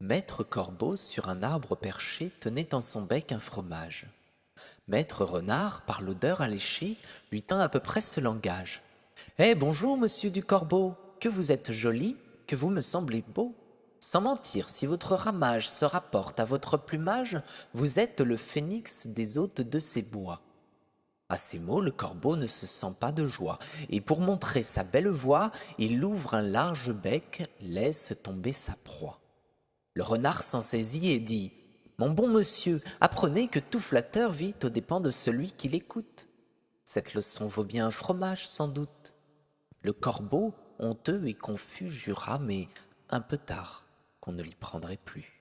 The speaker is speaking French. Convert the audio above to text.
Maître Corbeau, sur un arbre perché, tenait en son bec un fromage. Maître Renard, par l'odeur alléchée, lui tint à peu près ce langage. Eh bonjour, monsieur du Corbeau, que vous êtes joli, que vous me semblez beau. Sans mentir, si votre ramage se rapporte à votre plumage, vous êtes le phénix des hôtes de ces bois. À ces mots, le corbeau ne se sent pas de joie, et pour montrer sa belle voix, il ouvre un large bec, laisse tomber sa proie. Le renard s'en saisit et dit Mon bon monsieur, apprenez que tout flatteur vit aux dépens de celui qui l'écoute. Cette leçon vaut bien un fromage, sans doute. Le corbeau, honteux et confus, jura, mais un peu tard, qu'on ne l'y prendrait plus.